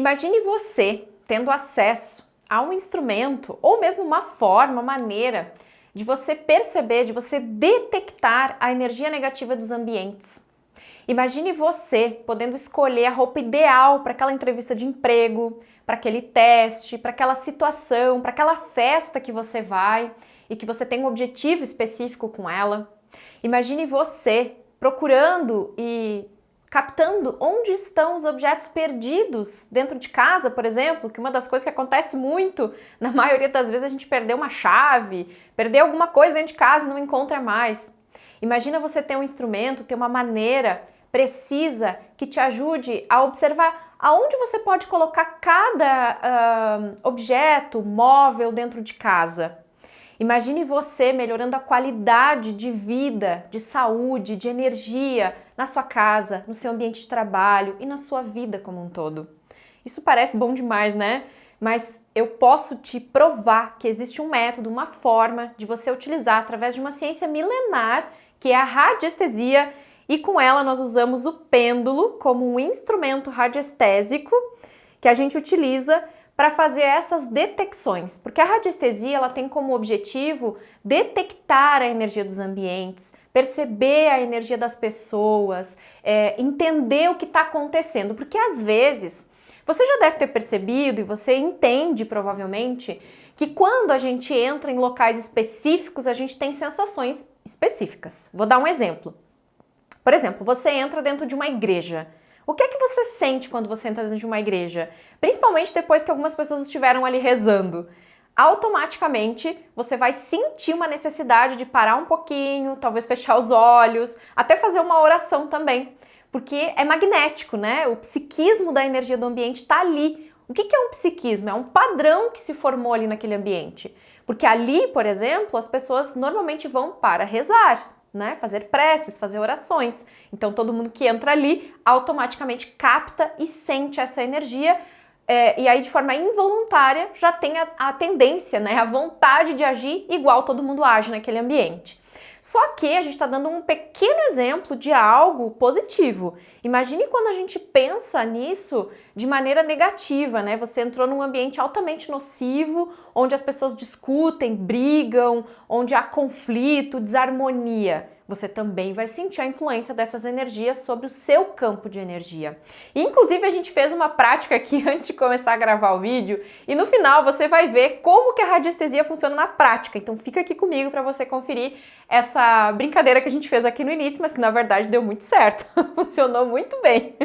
Imagine você tendo acesso a um instrumento ou mesmo uma forma, maneira de você perceber, de você detectar a energia negativa dos ambientes. Imagine você podendo escolher a roupa ideal para aquela entrevista de emprego, para aquele teste, para aquela situação, para aquela festa que você vai e que você tem um objetivo específico com ela. Imagine você procurando e captando onde estão os objetos perdidos dentro de casa, por exemplo, que uma das coisas que acontece muito, na maioria das vezes a gente perdeu uma chave, perdeu alguma coisa dentro de casa e não encontra mais. Imagina você ter um instrumento, ter uma maneira precisa que te ajude a observar aonde você pode colocar cada uh, objeto, móvel dentro de casa. Imagine você melhorando a qualidade de vida, de saúde, de energia na sua casa, no seu ambiente de trabalho e na sua vida como um todo. Isso parece bom demais, né? Mas eu posso te provar que existe um método, uma forma de você utilizar através de uma ciência milenar, que é a radiestesia, e com ela nós usamos o pêndulo como um instrumento radiestésico que a gente utiliza para fazer essas detecções, porque a radiestesia ela tem como objetivo detectar a energia dos ambientes, perceber a energia das pessoas, é, entender o que está acontecendo, porque às vezes você já deve ter percebido e você entende provavelmente que quando a gente entra em locais específicos a gente tem sensações específicas. Vou dar um exemplo. Por exemplo, você entra dentro de uma igreja. O que é que você sente quando você entra dentro de uma igreja? Principalmente depois que algumas pessoas estiveram ali rezando. Automaticamente você vai sentir uma necessidade de parar um pouquinho, talvez fechar os olhos, até fazer uma oração também. Porque é magnético, né? O psiquismo da energia do ambiente está ali. O que é um psiquismo? É um padrão que se formou ali naquele ambiente. Porque ali, por exemplo, as pessoas normalmente vão para rezar, né, fazer preces, fazer orações. Então todo mundo que entra ali automaticamente capta e sente essa energia é, e aí de forma involuntária já tem a, a tendência, né, a vontade de agir igual todo mundo age naquele ambiente. Só que a gente está dando um pequeno exemplo de algo positivo. Imagine quando a gente pensa nisso de maneira negativa, né? Você entrou num ambiente altamente nocivo, onde as pessoas discutem, brigam, onde há conflito, desarmonia você também vai sentir a influência dessas energias sobre o seu campo de energia. Inclusive, a gente fez uma prática aqui antes de começar a gravar o vídeo e no final você vai ver como que a radiestesia funciona na prática. Então fica aqui comigo para você conferir essa brincadeira que a gente fez aqui no início, mas que na verdade deu muito certo. Funcionou muito bem.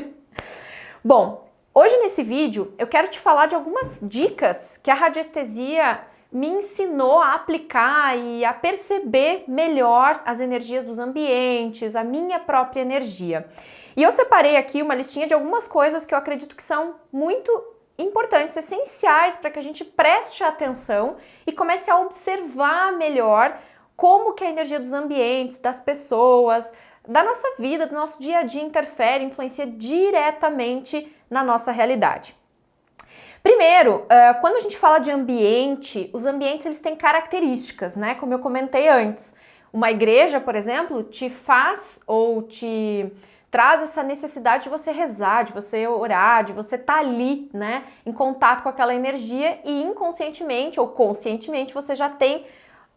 Bom, hoje nesse vídeo eu quero te falar de algumas dicas que a radiestesia me ensinou a aplicar e a perceber melhor as energias dos ambientes, a minha própria energia. E eu separei aqui uma listinha de algumas coisas que eu acredito que são muito importantes, essenciais para que a gente preste atenção e comece a observar melhor como que a energia dos ambientes, das pessoas, da nossa vida, do nosso dia a dia interfere, influencia diretamente na nossa realidade. Primeiro, quando a gente fala de ambiente, os ambientes eles têm características, né? Como eu comentei antes. Uma igreja, por exemplo, te faz ou te traz essa necessidade de você rezar, de você orar, de você estar tá ali, né, em contato com aquela energia e inconscientemente ou conscientemente você já tem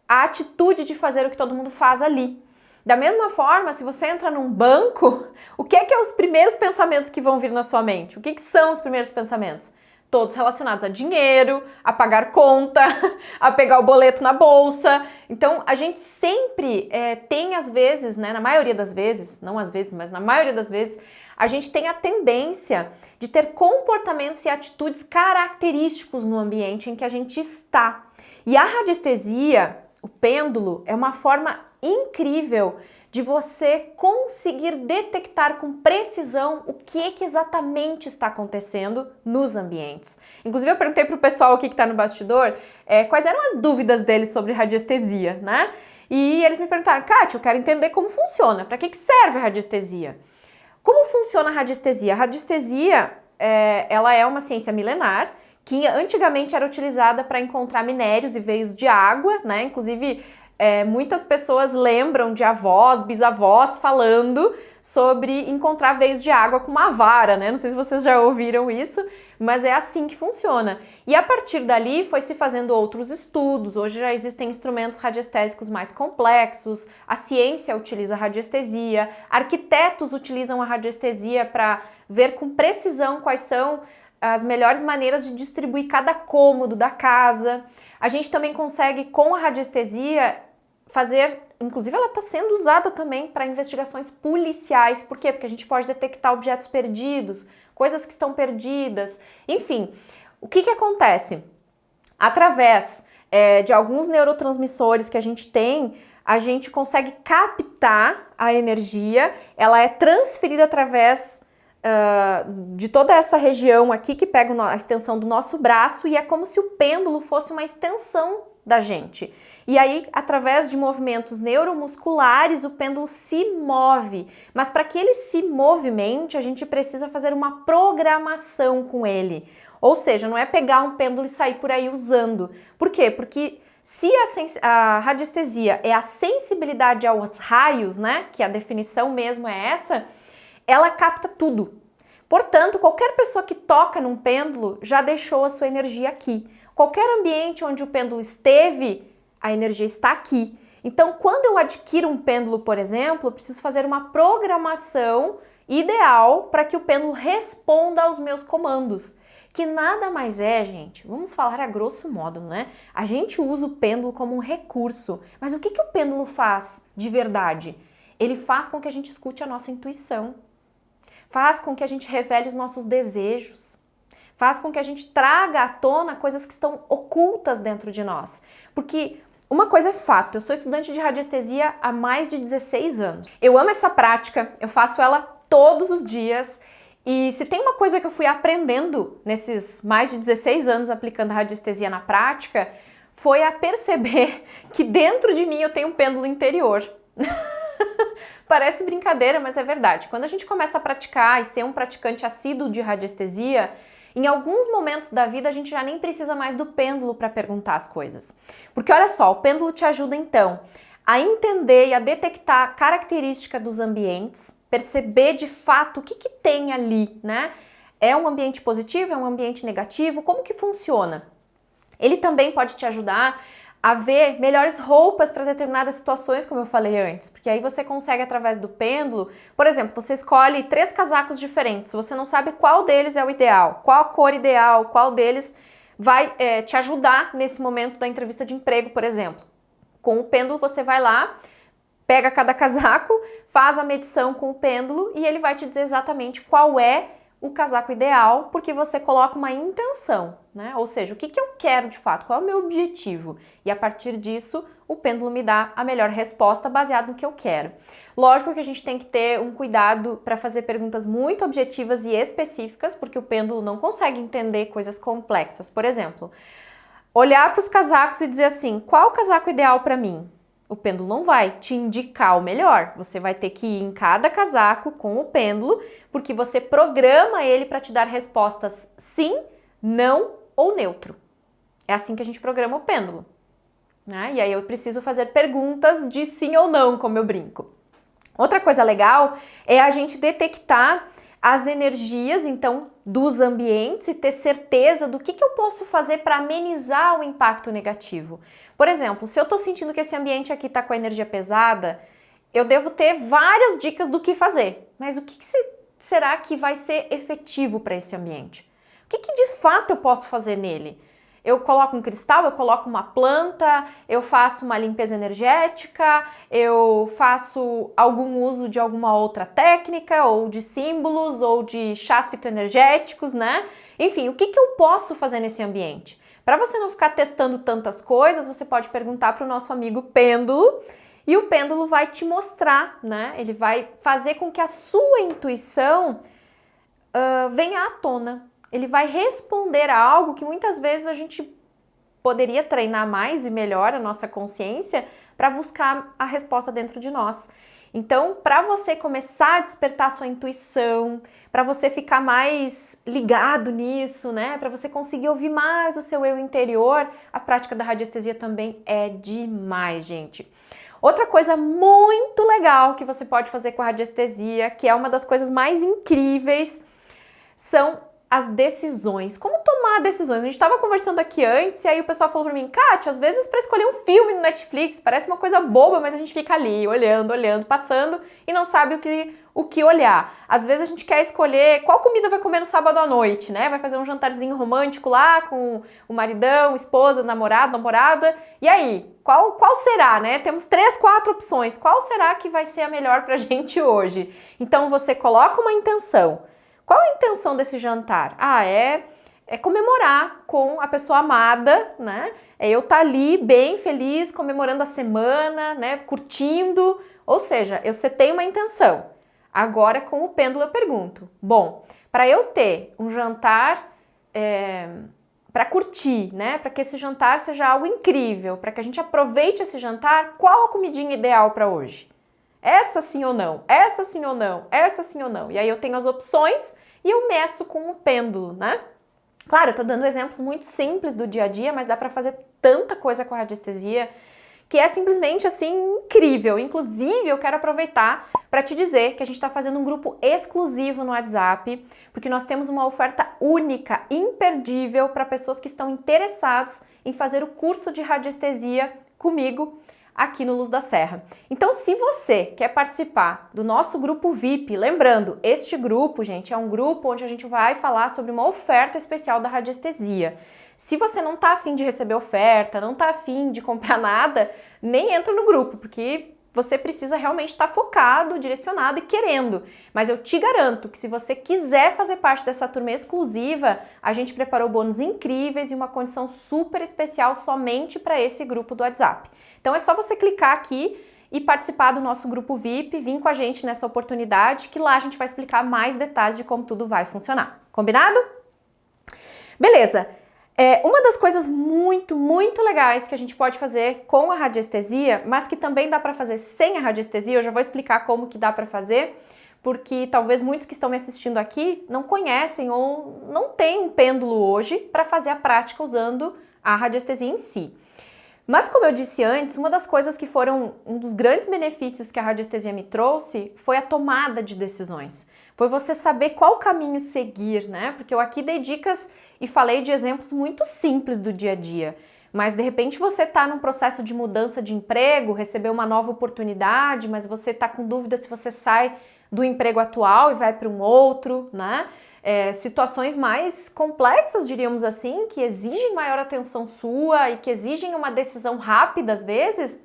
a atitude de fazer o que todo mundo faz ali. Da mesma forma, se você entra num banco, o que é que é os primeiros pensamentos que vão vir na sua mente? O que, que são os primeiros pensamentos? todos relacionados a dinheiro, a pagar conta, a pegar o boleto na bolsa. Então, a gente sempre é, tem, às vezes, né, na maioria das vezes, não às vezes, mas na maioria das vezes, a gente tem a tendência de ter comportamentos e atitudes característicos no ambiente em que a gente está. E a radiestesia, o pêndulo, é uma forma incrível de você conseguir detectar com precisão o que, que exatamente está acontecendo nos ambientes. Inclusive eu perguntei para o pessoal aqui que está no bastidor é, quais eram as dúvidas deles sobre radiestesia, né? E eles me perguntaram, Kátia, eu quero entender como funciona, para que, que serve a radiestesia? Como funciona a radiestesia? A radiestesia é, ela é uma ciência milenar que antigamente era utilizada para encontrar minérios e veios de água, né? Inclusive é, muitas pessoas lembram de avós, bisavós falando sobre encontrar veios de água com uma vara, né? Não sei se vocês já ouviram isso, mas é assim que funciona. E a partir dali foi se fazendo outros estudos, hoje já existem instrumentos radiestésicos mais complexos, a ciência utiliza radiestesia, arquitetos utilizam a radiestesia para ver com precisão quais são as melhores maneiras de distribuir cada cômodo da casa. A gente também consegue, com a radiestesia, fazer, inclusive ela está sendo usada também para investigações policiais. Por quê? Porque a gente pode detectar objetos perdidos, coisas que estão perdidas, enfim. O que, que acontece? Através é, de alguns neurotransmissores que a gente tem, a gente consegue captar a energia, ela é transferida através uh, de toda essa região aqui que pega a extensão do nosso braço e é como se o pêndulo fosse uma extensão da gente. E aí, através de movimentos neuromusculares, o pêndulo se move. Mas para que ele se movimente, a gente precisa fazer uma programação com ele. Ou seja, não é pegar um pêndulo e sair por aí usando. Por quê? Porque se a, a radiestesia é a sensibilidade aos raios, né, que a definição mesmo é essa, ela capta tudo. Portanto, qualquer pessoa que toca num pêndulo já deixou a sua energia aqui. Qualquer ambiente onde o pêndulo esteve, a energia está aqui. Então, quando eu adquiro um pêndulo, por exemplo, eu preciso fazer uma programação ideal para que o pêndulo responda aos meus comandos. Que nada mais é, gente, vamos falar a grosso modo, né? A gente usa o pêndulo como um recurso, mas o que, que o pêndulo faz de verdade? Ele faz com que a gente escute a nossa intuição, faz com que a gente revele os nossos desejos, faz com que a gente traga à tona coisas que estão ocultas dentro de nós. Porque uma coisa é fato, eu sou estudante de radiestesia há mais de 16 anos. Eu amo essa prática, eu faço ela todos os dias e se tem uma coisa que eu fui aprendendo nesses mais de 16 anos aplicando radiestesia na prática, foi a perceber que dentro de mim eu tenho um pêndulo interior. Parece brincadeira, mas é verdade. Quando a gente começa a praticar e ser um praticante assíduo de radiestesia, em alguns momentos da vida a gente já nem precisa mais do pêndulo para perguntar as coisas. Porque olha só, o pêndulo te ajuda então a entender e a detectar a característica dos ambientes, perceber de fato o que, que tem ali, né? É um ambiente positivo, é um ambiente negativo, como que funciona? Ele também pode te ajudar a ver melhores roupas para determinadas situações, como eu falei antes, porque aí você consegue através do pêndulo, por exemplo, você escolhe três casacos diferentes, você não sabe qual deles é o ideal, qual a cor ideal, qual deles vai é, te ajudar nesse momento da entrevista de emprego, por exemplo. Com o pêndulo você vai lá, pega cada casaco, faz a medição com o pêndulo e ele vai te dizer exatamente qual é o casaco ideal, porque você coloca uma intenção, né? Ou seja, o que, que eu quero de fato, qual é o meu objetivo? E a partir disso, o pêndulo me dá a melhor resposta baseado no que eu quero. Lógico que a gente tem que ter um cuidado para fazer perguntas muito objetivas e específicas, porque o pêndulo não consegue entender coisas complexas. Por exemplo, olhar para os casacos e dizer assim, qual o casaco ideal para mim? o pêndulo não vai te indicar o melhor. Você vai ter que ir em cada casaco com o pêndulo, porque você programa ele para te dar respostas sim, não ou neutro. É assim que a gente programa o pêndulo. Né? E aí eu preciso fazer perguntas de sim ou não, como eu brinco. Outra coisa legal é a gente detectar as energias, então, dos ambientes e ter certeza do que, que eu posso fazer para amenizar o impacto negativo. Por exemplo, se eu estou sentindo que esse ambiente aqui está com a energia pesada, eu devo ter várias dicas do que fazer. Mas o que, que será que vai ser efetivo para esse ambiente? O que, que de fato eu posso fazer nele? Eu coloco um cristal, eu coloco uma planta, eu faço uma limpeza energética, eu faço algum uso de alguma outra técnica, ou de símbolos, ou de chás fitoenergéticos, né? Enfim, o que, que eu posso fazer nesse ambiente? Para você não ficar testando tantas coisas, você pode perguntar para o nosso amigo pêndulo, e o pêndulo vai te mostrar, né? Ele vai fazer com que a sua intuição uh, venha à tona, ele vai responder a algo que muitas vezes a gente poderia treinar mais e melhor a nossa consciência para buscar a resposta dentro de nós. Então, para você começar a despertar sua intuição, para você ficar mais ligado nisso, né? Para você conseguir ouvir mais o seu eu interior, a prática da radiestesia também é demais, gente. Outra coisa muito legal que você pode fazer com a radiestesia, que é uma das coisas mais incríveis, são as decisões. Como tomar decisões? A gente estava conversando aqui antes e aí o pessoal falou para mim, Kátia, às vezes para escolher um filme no Netflix parece uma coisa boba, mas a gente fica ali olhando, olhando, passando e não sabe o que, o que olhar. Às vezes a gente quer escolher qual comida vai comer no sábado à noite, né? Vai fazer um jantarzinho romântico lá com o maridão, esposa, namorado, namorada. E aí, qual, qual será, né? Temos três, quatro opções. Qual será que vai ser a melhor pra gente hoje? Então você coloca uma intenção. Qual a intenção desse jantar? Ah, é, é comemorar com a pessoa amada, né? É eu estar tá ali bem feliz, comemorando a semana, né? Curtindo. Ou seja, eu setei uma intenção. Agora, com o pêndulo, eu pergunto: bom, para eu ter um jantar é, para curtir, né? Para que esse jantar seja algo incrível, para que a gente aproveite esse jantar, qual a comidinha ideal para hoje? Essa sim ou não, essa sim ou não, essa sim ou não. E aí eu tenho as opções e eu meço com o pêndulo, né? Claro, eu tô dando exemplos muito simples do dia a dia, mas dá para fazer tanta coisa com a radiestesia que é simplesmente assim incrível. Inclusive, eu quero aproveitar para te dizer que a gente está fazendo um grupo exclusivo no WhatsApp, porque nós temos uma oferta única, imperdível para pessoas que estão interessados em fazer o curso de radiestesia comigo aqui no Luz da Serra. Então, se você quer participar do nosso grupo VIP, lembrando, este grupo, gente, é um grupo onde a gente vai falar sobre uma oferta especial da radiestesia. Se você não tá afim de receber oferta, não tá afim de comprar nada, nem entra no grupo, porque você precisa realmente estar focado, direcionado e querendo. Mas eu te garanto que se você quiser fazer parte dessa turma exclusiva, a gente preparou bônus incríveis e uma condição super especial somente para esse grupo do WhatsApp. Então é só você clicar aqui e participar do nosso grupo VIP, vir com a gente nessa oportunidade, que lá a gente vai explicar mais detalhes de como tudo vai funcionar. Combinado? Beleza. É, uma das coisas muito, muito legais que a gente pode fazer com a radiestesia, mas que também dá para fazer sem a radiestesia, eu já vou explicar como que dá para fazer, porque talvez muitos que estão me assistindo aqui não conhecem ou não têm um pêndulo hoje para fazer a prática usando a radiestesia em si. Mas como eu disse antes, uma das coisas que foram um dos grandes benefícios que a radiestesia me trouxe foi a tomada de decisões. Foi você saber qual caminho seguir, né? Porque eu aqui dei dicas e falei de exemplos muito simples do dia a dia. Mas de repente você está num processo de mudança de emprego, recebeu uma nova oportunidade, mas você está com dúvida se você sai do emprego atual e vai para um outro, né? é, situações mais complexas, diríamos assim, que exigem maior atenção sua e que exigem uma decisão rápida às vezes,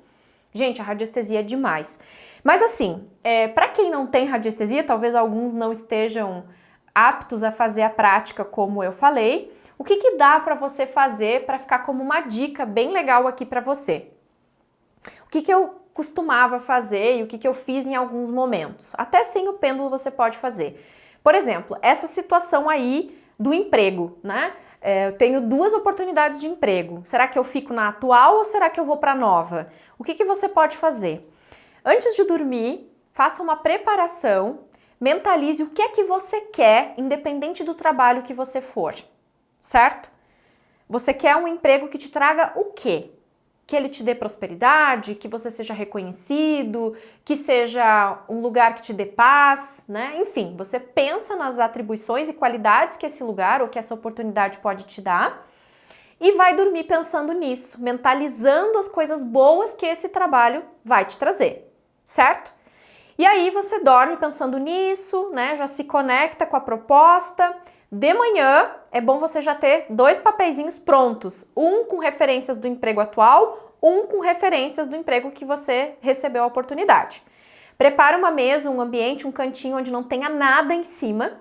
gente, a radiestesia é demais. Mas assim, é, para quem não tem radiestesia, talvez alguns não estejam aptos a fazer a prática como eu falei, o que, que dá para você fazer para ficar como uma dica bem legal aqui para você? O que, que eu costumava fazer e o que, que eu fiz em alguns momentos? Até sem o pêndulo você pode fazer. Por exemplo, essa situação aí do emprego, né? É, eu tenho duas oportunidades de emprego. Será que eu fico na atual ou será que eu vou para a nova? O que, que você pode fazer? Antes de dormir, faça uma preparação, mentalize o que é que você quer, independente do trabalho que você for, certo? Você quer um emprego que te traga o quê? Que ele te dê prosperidade, que você seja reconhecido, que seja um lugar que te dê paz, né? Enfim, você pensa nas atribuições e qualidades que esse lugar ou que essa oportunidade pode te dar e vai dormir pensando nisso, mentalizando as coisas boas que esse trabalho vai te trazer, certo? E aí você dorme pensando nisso, né? Já se conecta com a proposta. De manhã é bom você já ter dois papeizinhos prontos, um com referências do emprego atual, um com referências do emprego que você recebeu a oportunidade. Prepara uma mesa, um ambiente, um cantinho onde não tenha nada em cima.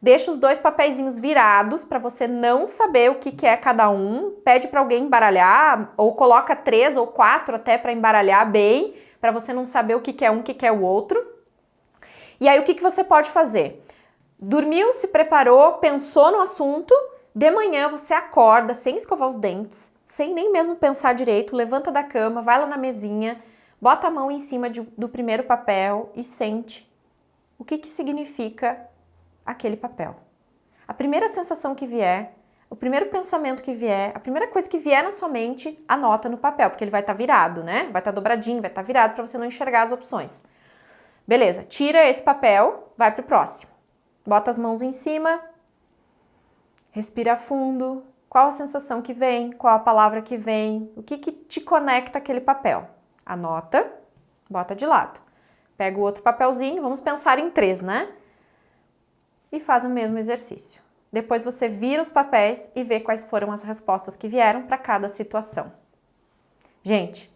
Deixa os dois papeizinhos virados para você não saber o que, que é cada um. Pede para alguém embaralhar ou coloca três ou quatro até para embaralhar bem, para você não saber o que, que é um, o que, que é o outro. E aí o que, que você pode fazer? Dormiu, se preparou, pensou no assunto, de manhã você acorda sem escovar os dentes, sem nem mesmo pensar direito, levanta da cama, vai lá na mesinha, bota a mão em cima de, do primeiro papel e sente o que, que significa aquele papel. A primeira sensação que vier, o primeiro pensamento que vier, a primeira coisa que vier na sua mente, anota no papel, porque ele vai estar tá virado, né? Vai estar tá dobradinho, vai estar tá virado para você não enxergar as opções. Beleza, tira esse papel, vai para o próximo. Bota as mãos em cima, respira fundo, qual a sensação que vem, qual a palavra que vem, o que, que te conecta aquele papel. Anota, bota de lado. Pega o outro papelzinho, vamos pensar em três, né? E faz o mesmo exercício. Depois você vira os papéis e vê quais foram as respostas que vieram para cada situação. Gente,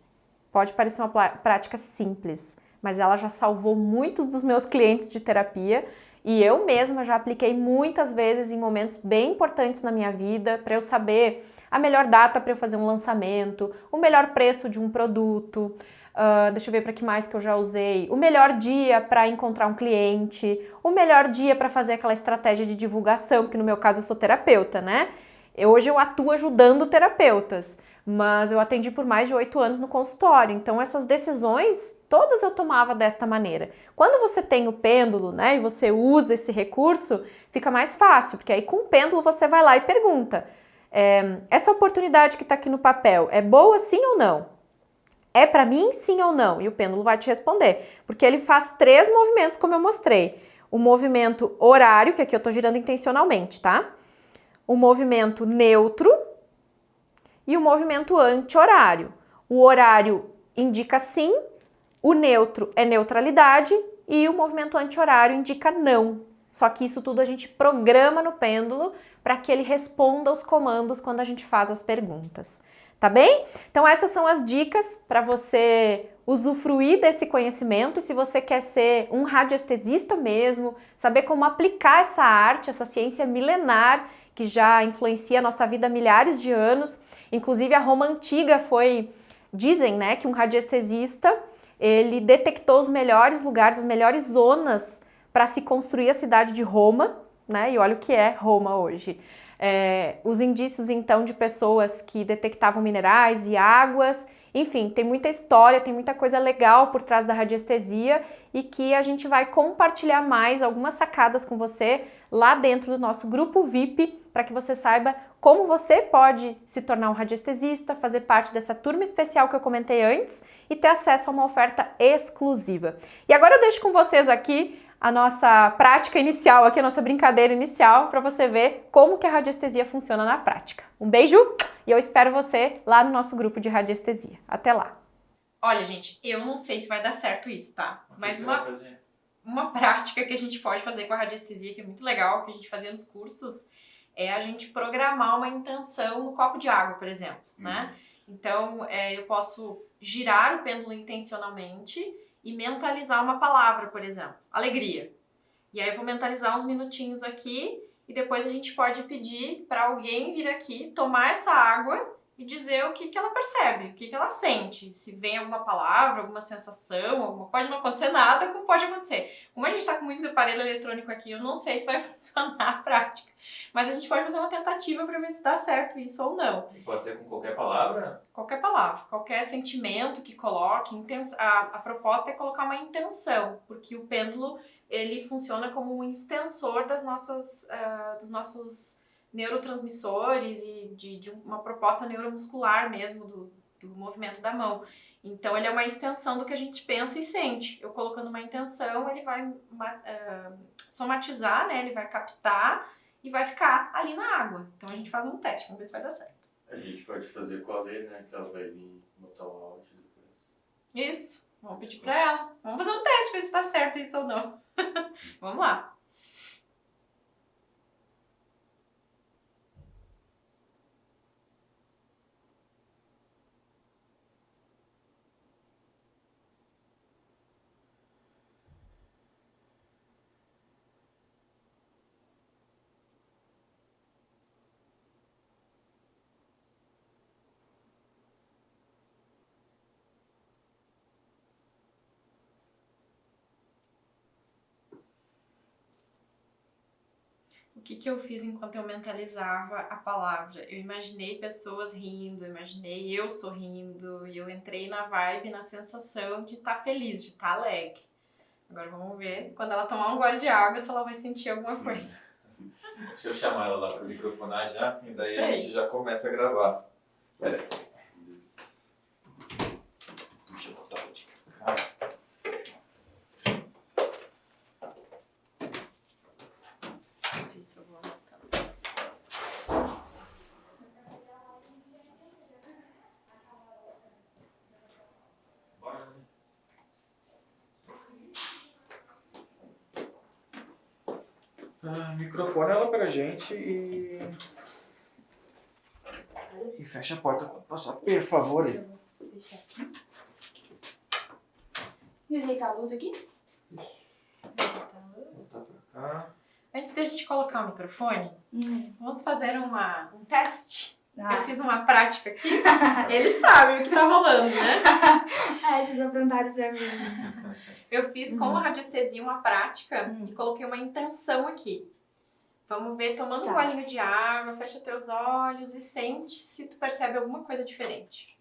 pode parecer uma prática simples, mas ela já salvou muitos dos meus clientes de terapia e eu mesma já apliquei muitas vezes em momentos bem importantes na minha vida para eu saber a melhor data para eu fazer um lançamento, o melhor preço de um produto, uh, deixa eu ver para que mais que eu já usei, o melhor dia para encontrar um cliente, o melhor dia para fazer aquela estratégia de divulgação, porque no meu caso eu sou terapeuta, né? Eu, hoje eu atuo ajudando terapeutas mas eu atendi por mais de oito anos no consultório, então essas decisões todas eu tomava desta maneira. Quando você tem o pêndulo, né, e você usa esse recurso, fica mais fácil, porque aí com o pêndulo você vai lá e pergunta, é, essa oportunidade que está aqui no papel é boa sim ou não? É para mim sim ou não? E o pêndulo vai te responder, porque ele faz três movimentos como eu mostrei. O movimento horário, que aqui eu estou girando intencionalmente, tá? O movimento neutro, e o movimento anti-horário. O horário indica sim, o neutro é neutralidade e o movimento anti-horário indica não. Só que isso tudo a gente programa no pêndulo para que ele responda aos comandos quando a gente faz as perguntas. Tá bem? Então essas são as dicas para você usufruir desse conhecimento e se você quer ser um radiestesista mesmo, saber como aplicar essa arte, essa ciência milenar que já influencia a nossa vida há milhares de anos, Inclusive a Roma antiga foi, dizem, né, que um radiestesista, ele detectou os melhores lugares, as melhores zonas para se construir a cidade de Roma, né? E olha o que é Roma hoje. É, os indícios então de pessoas que detectavam minerais e águas, enfim, tem muita história, tem muita coisa legal por trás da radiestesia e que a gente vai compartilhar mais algumas sacadas com você lá dentro do nosso grupo VIP para que você saiba como você pode se tornar um radiestesista, fazer parte dessa turma especial que eu comentei antes e ter acesso a uma oferta exclusiva. E agora eu deixo com vocês aqui a nossa prática inicial, aqui a nossa brincadeira inicial, para você ver como que a radiestesia funciona na prática. Um beijo e eu espero você lá no nosso grupo de radiestesia. Até lá! Olha, gente, eu não sei se vai dar certo isso, tá? Mas uma, uma prática que a gente pode fazer com a radiestesia, que é muito legal, que a gente fazia nos cursos, é a gente programar uma intenção no copo de água, por exemplo, uhum. né? Então, é, eu posso girar o pêndulo intencionalmente e mentalizar uma palavra, por exemplo, alegria. E aí eu vou mentalizar uns minutinhos aqui e depois a gente pode pedir para alguém vir aqui tomar essa água e dizer o que, que ela percebe, o que, que ela sente, se vem alguma palavra, alguma sensação, alguma... pode não acontecer nada, como pode acontecer. Como a gente está com muito aparelho eletrônico aqui, eu não sei se vai funcionar a prática, mas a gente pode fazer uma tentativa para ver se dá certo isso ou não. E pode ser com qualquer palavra? Qualquer palavra, qualquer sentimento que coloque, a, a proposta é colocar uma intenção, porque o pêndulo ele funciona como um extensor das nossas, uh, dos nossos neurotransmissores e de, de uma proposta neuromuscular mesmo do, do movimento da mão. Então, ele é uma extensão do que a gente pensa e sente. Eu colocando uma intenção, ele vai uh, somatizar, né? Ele vai captar e vai ficar ali na água. Então, a gente faz um teste, vamos ver se vai dar certo. A gente pode fazer com a Lê, né? Que ela vai vir botar o áudio depois. Isso. Vamos pedir pra ela. Vamos fazer um teste, ver se dá certo isso ou não. vamos lá. O que, que eu fiz enquanto eu mentalizava a palavra? Eu imaginei pessoas rindo, imaginei eu sorrindo, e eu entrei na vibe, na sensação de estar tá feliz, de estar tá alegre. Agora vamos ver, quando ela tomar um gole de água, se ela vai sentir alguma coisa. Deixa eu chamar ela lá para microfonar já, e daí Sei. a gente já começa a gravar. Pera aí. Deixa eu botar ela de cá. Isso, eu vou anotando. Bora, né? Ah, microfone ela pra gente e. E fecha a porta quando passar, por favor. aí. Vou fechar aqui. E ajeitar a luz aqui? Botar pra cá. Antes da gente colocar o microfone, Hum. vamos fazer uma, um teste. Eu Ah. fiz uma prática aqui. Eles sabem o que tá rolando, né? ah, vocês aprontaram pra mim. Eu fiz com a radiestesia uma prática Hum. e coloquei uma intenção aqui. Vamos ver, tomando um Tá. golinho de água, fecha teus olhos e sente se tu percebe alguma coisa diferente.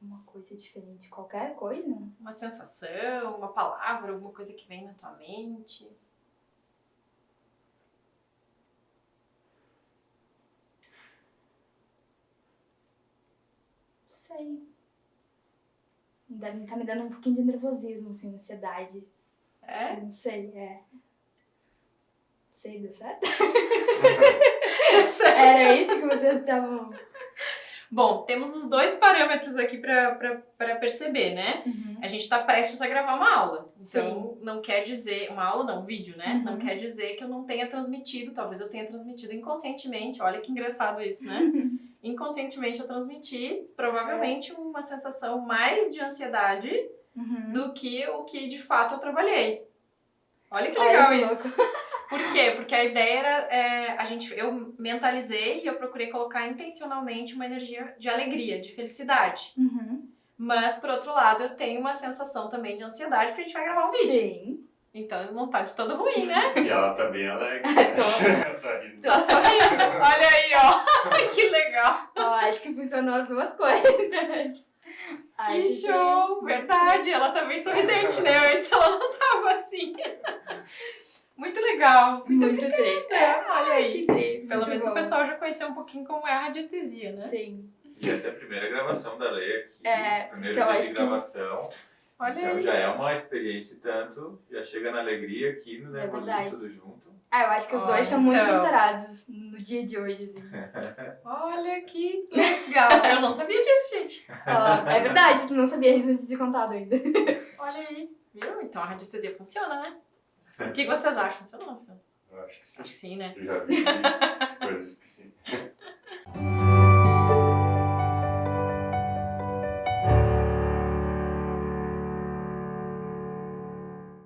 Uma coisa diferente, qualquer coisa? Uma sensação, uma palavra, alguma coisa que vem na tua mente. Não sei. Deve tá me dando um pouquinho de nervosismo, assim, ansiedade. É? Não sei, é. Não sei, deu? Certo. Era isso que vocês estavam. Bom, temos os dois parâmetros aqui pra perceber, né? Uhum. A gente está prestes a gravar uma aula. Então, não quer dizer. Uma aula não, um vídeo, né? Uhum. Não quer dizer que eu não tenha transmitido. Talvez eu tenha transmitido inconscientemente. Olha que engraçado isso, né? inconscientemente eu transmiti, provavelmente, uma sensação mais de ansiedade Uhum. do que o que de fato eu trabalhei. Olha que Olha legal que isso. Por quê? Porque a ideia era. é, a gente, eu mentalizei e eu procurei colocar intencionalmente uma energia de alegria, de felicidade. Uhum. Mas, por outro lado, eu tenho uma sensação também de ansiedade, porque a gente vai gravar um vídeo. Sim. Então não tá de todo ruim, né? E ela tá bem alegre. Tô. tá rindo. Tá sorrindo. Olha aí, ó. que legal. Ó, acho que funcionou as duas coisas. Ai, Que show. Verdade. Ela tá bem sorridente, né? Antes ela não tava assim. Muito legal. Muito, Muito trem. legal. Olha aí. Que trem. Pelo muito menos o bom. pessoal já conheceu um pouquinho como é a radiestesia, né? Sim. E essa é a primeira gravação da Lei aqui. É, primeiro então dia de que- gravação. Olha então aí. já é uma experiência e tanto. Já chega na alegria aqui, no É verdade. tudo junto. Ah, eu acho que os dois estão muito então. misturados no dia de hoje, assim. Olha que legal. Eu não sabia disso, gente. Ó, é verdade, tu não sabia isso antes de contado ainda. Olha aí. Viu? Então a radiestesia funciona, né? O que vocês acham? Funciona ou não funciona? Eu acho que sim. Acho que sim, né? Eu já vi coisas que sim.